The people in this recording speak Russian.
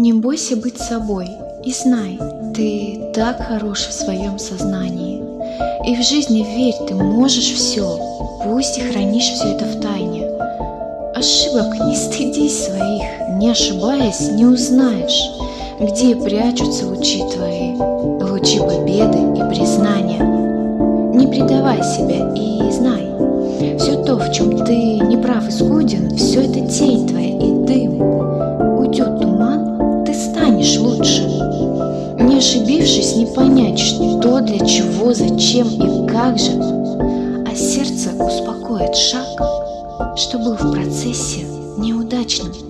Не бойся быть собой и знай, ты так хорош в своем сознании. И в жизни верь, ты можешь все, пусть и хранишь все это в тайне. Ошибок не стыдись своих, не ошибаясь, не узнаешь, где прячутся лучи твои, лучи победы и признания. Не предавай себя и знай, все то, в чем ты не прав и скуден, все это тень твоя понять, что, для чего, зачем и как же, а сердце успокоит шаг, что был в процессе неудачным.